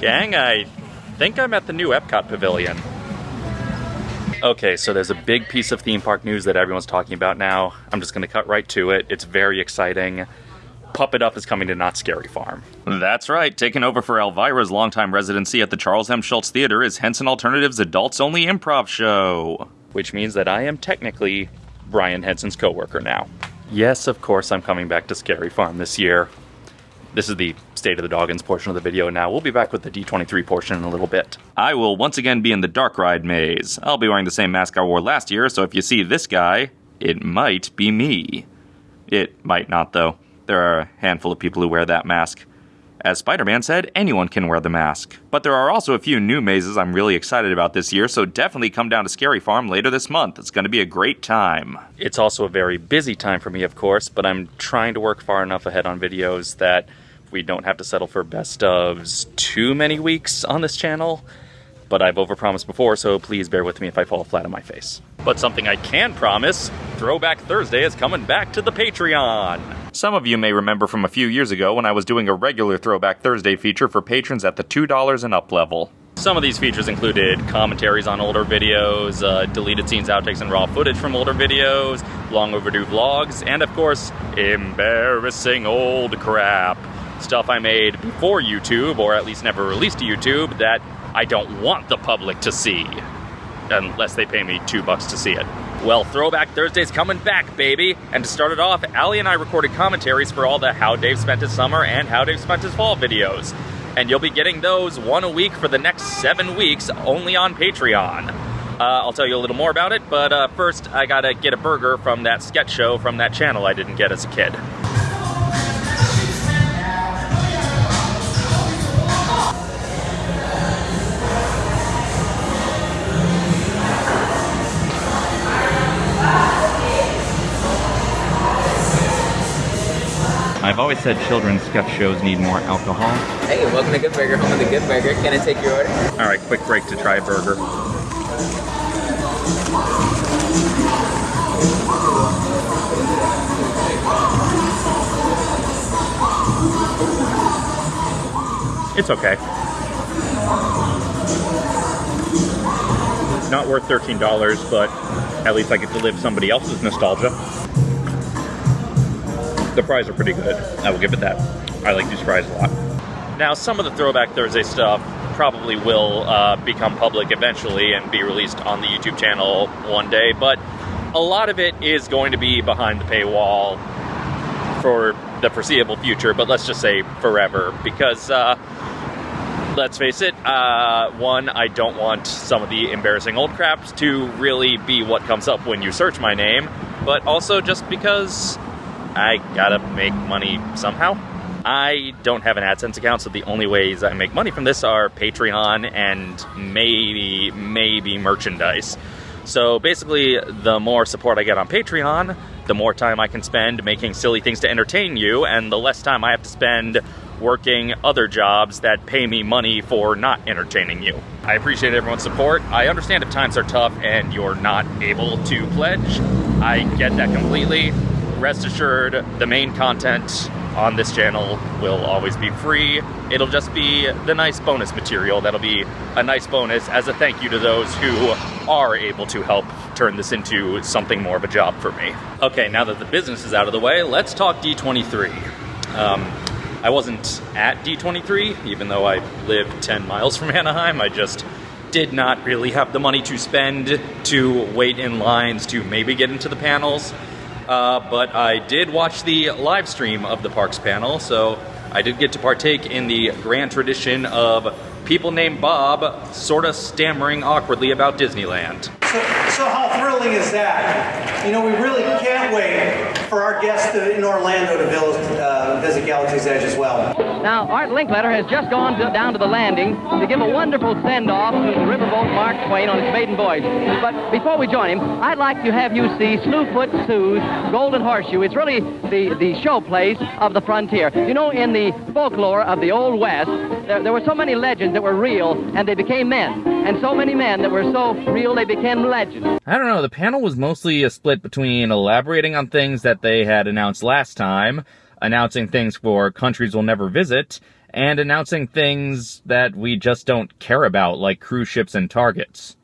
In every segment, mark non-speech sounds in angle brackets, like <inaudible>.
Gang, I think I'm at the new Epcot Pavilion. Okay, so there's a big piece of theme park news that everyone's talking about now. I'm just going to cut right to it. It's very exciting. Puppet Up is coming to Knott's Scary Farm. That's right. Taking over for Elvira's longtime residency at the Charles M. Schulz Theater is Henson Alternative's adults only improv show. Which means that I am technically Brian Henson's coworker now. Yes, of course, I'm coming back to Scary Farm this year. This is the State of the Doggins portion of the video now. We'll be back with the D23 portion in a little bit. I will once again be in the Dark Ride maze. I'll be wearing the same mask I wore last year, so if you see this guy, it might be me. It might not, though. There are a handful of people who wear that mask. As Spider Man said, anyone can wear the mask. But there are also a few new mazes I'm really excited about this year, so definitely come down to Scary Farm later this month. It's going to be a great time. It's also a very busy time for me, of course, but I'm trying to work far enough ahead on videos that we don't have to settle for best ofs too many weeks on this channel. But I've overpromised before, so please bear with me if I fall flat on my face. But something I can promise Throwback Thursday is coming back to the Patreon. Some of you may remember from a few years ago when I was doing a regular Throwback Thursday feature for patrons at the $2 and up level. Some of these features included commentaries on older videos, uh, deleted scenes, outtakes, and raw footage from older videos, long overdue vlogs, and of course, embarrassing old crap stuff I made before YouTube, or at least never released to YouTube, that I don't want the public to see. Unless they pay me two bucks to see it. Well, Throwback Thursday's coming back, baby! And to start it off, Ali and I recorded commentaries for all the How Dave Spent His Summer and How Dave Spent His Fall videos. And you'll be getting those one a week for the next seven weeks only on Patreon. Uh, I'll tell you a little more about it, but uh, first I gotta get a burger from that sketch show from that channel I didn't get as a kid. I've always said children's sketch shows need more alcohol. Hey, welcome to Good Burger, home of the Good Burger. Can I take your order? All right, quick break to try a burger. It's okay. Not worth $13, but at least I get to live somebody else's nostalgia. The fries are pretty good. I will give it that. I like these fries a lot. Now, some of the Throwback Thursday stuff probably will uh, become public eventually and be released on the YouTube channel one day, but a lot of it is going to be behind the paywall for the foreseeable future, but let's just say forever, because uh, let's face it, uh, one, I don't want some of the embarrassing old craps to really be what comes up when you search my name, but also just because I gotta make money somehow. I don't have an AdSense account, so the only ways I make money from this are Patreon and maybe, maybe merchandise. So basically, the more support I get on Patreon, the more time I can spend making silly things to entertain you, and the less time I have to spend working other jobs that pay me money for not entertaining you. I appreciate everyone's support. I understand if times are tough and you're not able to pledge. I get that completely rest assured, the main content on this channel will always be free. It'll just be the nice bonus material that'll be a nice bonus as a thank you to those who are able to help turn this into something more of a job for me. Okay, now that the business is out of the way, let's talk D23. Um, I wasn't at D23, even though I live 10 miles from <laughs> Anaheim. I just did not really have the money to spend to wait in lines to maybe get into the panels. Uh, but I did watch the live stream of the Parks panel, so I did get to partake in the grand tradition of people named Bob sort of stammering awkwardly about Disneyland. So, so how thrilling is that? You know, we really can't wait for our guests to, in Orlando to visit, uh, visit Galaxy's Edge as well. Now, Art Linkletter has just gone to, down to the landing to give a wonderful send-off to the riverboat Mark Twain on his maiden voyage. But before we join him, I'd like to have you see Slue Foot Sue's Golden Horseshoe. It's really the, the showplace of the frontier. You know, in the folklore of the Old West, there, there were so many that were real, and they became men. And so many men that were so real, they became legends. I don't know, the panel was mostly a split between elaborating on things that they had announced last time, announcing things for countries we'll never visit, and announcing things that we just don't care about, like cruise ships and targets.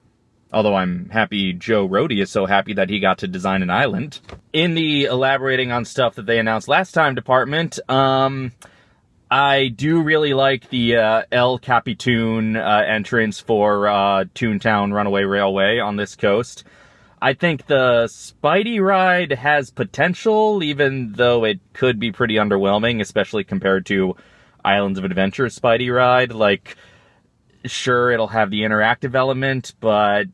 Although I'm happy Joe Rohde is so happy that he got to design an island. In the elaborating on stuff that they announced last time department, um, I do really like the uh, El Capitan uh, entrance for uh, Toontown Runaway Railway on this coast. I think the Spidey ride has potential, even though it could be pretty underwhelming, especially compared to Islands of Adventure Spidey ride. Like, sure, it'll have the interactive element, but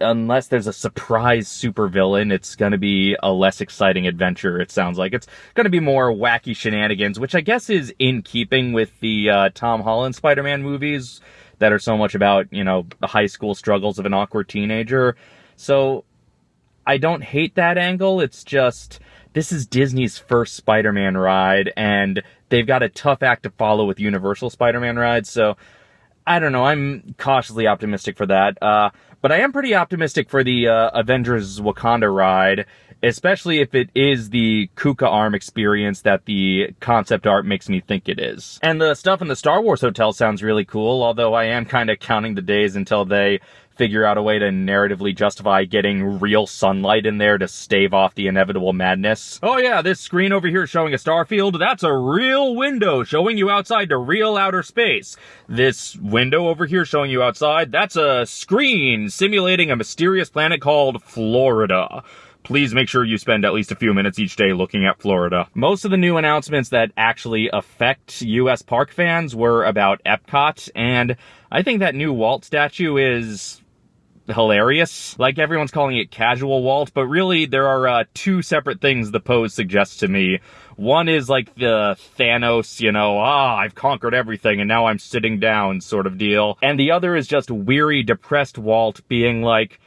unless there's a surprise supervillain, it's going to be a less exciting adventure, it sounds like. It's going to be more wacky shenanigans, which I guess is in keeping with the uh, Tom Holland Spider Man movies that are so much about, you know, the high school struggles of an awkward teenager. So I don't hate that angle. It's just. This is Disney's first Spider Man ride, and they've got a tough act to follow with Universal Spider Man rides, so I don't know. I'm cautiously optimistic for that. Uh, but I am pretty optimistic for the uh, Avengers Wakanda ride, especially if it is the Kuka Arm experience that the concept art makes me think it is. And the stuff in the Star Wars Hotel sounds really cool, although I am kind of counting the days until they figure out a way to narratively justify getting real sunlight in there to stave off the inevitable madness. Oh yeah, this screen over here showing a star field, that's a real window showing you outside to real outer space. This window over here showing you outside, that's a screen simulating a mysterious planet called Florida please make sure you spend at least a few minutes each day looking at Florida. Most of the new announcements that actually affect US park fans were about Epcot, and I think that new Walt statue is hilarious. Like everyone's calling it casual Walt, but really there are uh, two separate things the pose suggests to me. One is like the Thanos, you know, ah, I've conquered everything and now I'm sitting down sort of deal. And the other is just weary, depressed Walt being like,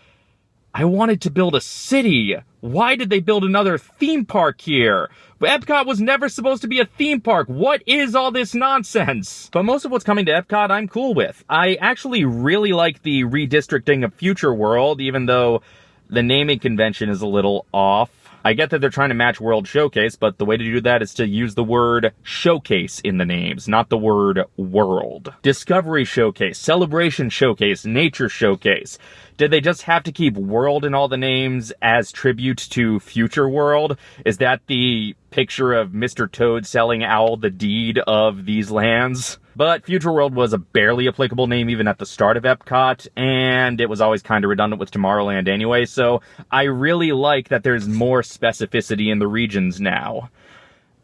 I wanted to build a city. Why did they build another theme park here? Epcot was never supposed to be a theme park. What is all this nonsense? But most of what's coming to Epcot, I'm cool with. I actually really like the redistricting of Future World, even though the naming convention is a little off. I get that they're trying to match World Showcase, but the way to do that is to use the word showcase in the names, not the word world. Discovery Showcase, Celebration Showcase, Nature Showcase. Did they just have to keep world in all the names as tribute to future world? Is that the picture of Mr. Toad selling Owl the deed of these lands? But Future World was a barely applicable name even at the start of Epcot, and it was always kind of redundant with Tomorrowland anyway, so I really like that there's more specificity in the regions now.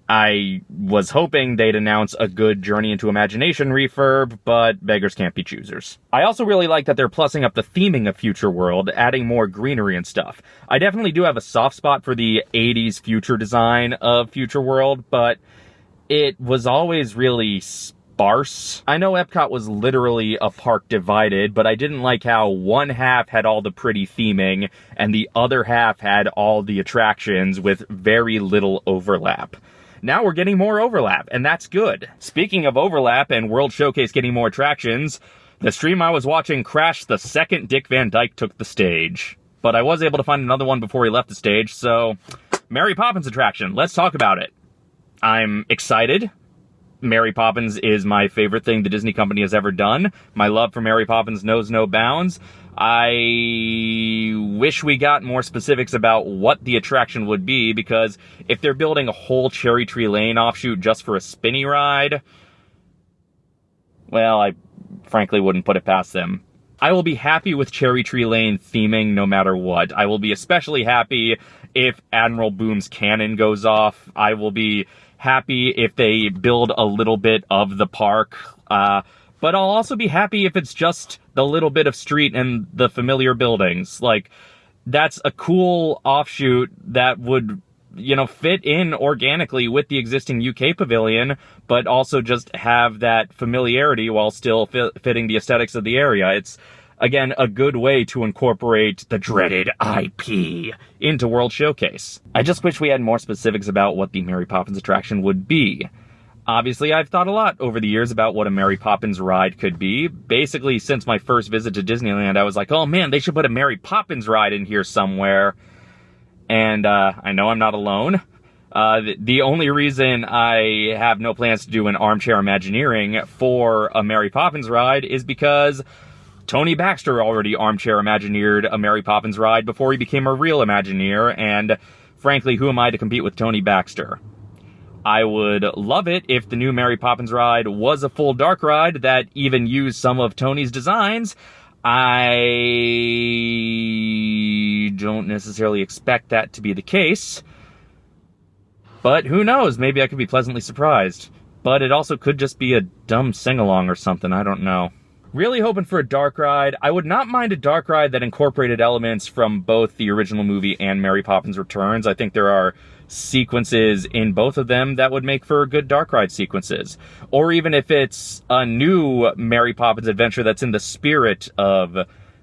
I was hoping they'd announce a good Journey into Imagination refurb, but beggars can't be choosers. I also really like that they're plussing up the theming of Future World, adding more greenery and stuff. I definitely do have a soft spot for the 80s future design of Future World, but it was always really sparse. I know Epcot was literally a park divided, but I didn't like how one half had all the pretty theming and the other half had all the attractions with very little overlap. Now we're getting more overlap, and that's good. Speaking of overlap and World Showcase getting more attractions, the stream I was watching crashed the second Dick Van Dyke took the stage. But I was able to find another one before he left the stage, so Mary Poppins attraction. Let's talk about it. I'm excited. Mary Poppins is my favorite thing the Disney company has ever done. My love for Mary Poppins knows no bounds. I wish we got more specifics about what the attraction would be because if they're building a whole Cherry Tree Lane offshoot just for a spinny ride, well, I frankly wouldn't put it past them. I will be happy with Cherry Tree Lane theming no matter what. I will be especially happy if Admiral Boom's cannon goes off. I will be happy if they build a little bit of the park. Uh, but I'll also be happy if it's just the little bit of street and the familiar buildings. Like, that's a cool offshoot that would, you know, fit in organically with the existing UK pavilion, but also just have that familiarity while still fitting the aesthetics of the area. It's, again, a good way to incorporate the dreaded IP into World Showcase. I just wish we had more specifics about what the Mary Poppins attraction would be. Obviously, I've thought a lot over the years about what a Mary Poppins ride could be. Basically, since my first visit to Disneyland, I was like, oh man, they should put a Mary Poppins ride in here somewhere. And uh, I know I'm not alone. Uh, the, the only reason I have no plans to do an armchair Imagineering for a Mary Poppins ride is because Tony Baxter already armchair Imagineered a Mary Poppins ride before he became a real Imagineer, and frankly, who am I to compete with Tony Baxter? I would love it if the new Mary Poppins ride was a full dark ride that even used some of Tony's designs. I don't necessarily expect that to be the case. But who knows? Maybe I could be pleasantly surprised. But it also could just be a dumb sing along or something. I don't know. Really hoping for a dark ride. I would not mind a dark ride that incorporated elements from both the original movie and Mary Poppins Returns. I think there are sequences in both of them that would make for good dark ride sequences. Or even if it's a new Mary Poppins adventure that's in the spirit of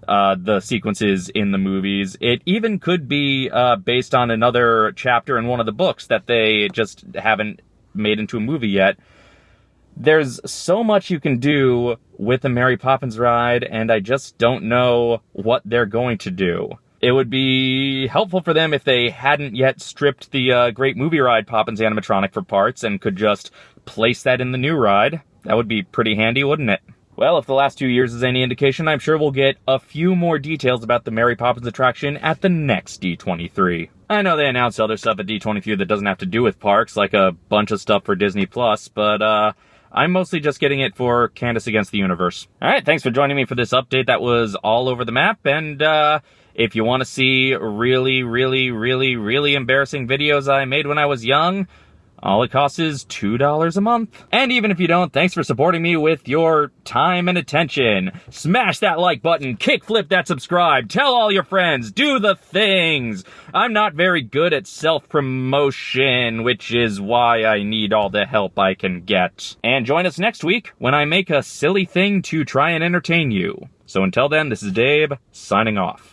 uh, the sequences in the movies. It even could be uh, based on another chapter in one of the books that they just haven't made into a movie yet. There's so much you can do with a Mary Poppins ride, and I just don't know what they're going to do. It would be helpful for them if they hadn't yet stripped the uh, Great Movie Ride Poppins animatronic for parts and could just place that in the new ride. That would be pretty handy, wouldn't it? Well, if the last two years is any indication, I'm sure we'll get a few more details about the Mary Poppins attraction at the next D23. I know they announced other stuff at D23 that doesn't have to do with parks, like a bunch of stuff for Disney Plus, but uh, I'm mostly just getting it for Candace Against the Universe. Alright, thanks for joining me for this update that was all over the map, and uh, if you want to see really, really, really, really embarrassing videos I made when I was young, all it costs is $2 a month. And even if you don't, thanks for supporting me with your time and attention. Smash that like button, kickflip that subscribe, tell all your friends, do the things. I'm not very good at self-promotion, which is why I need all the help I can get. And join us next week when I make a silly thing to try and entertain you. So until then, this is Dave, signing off.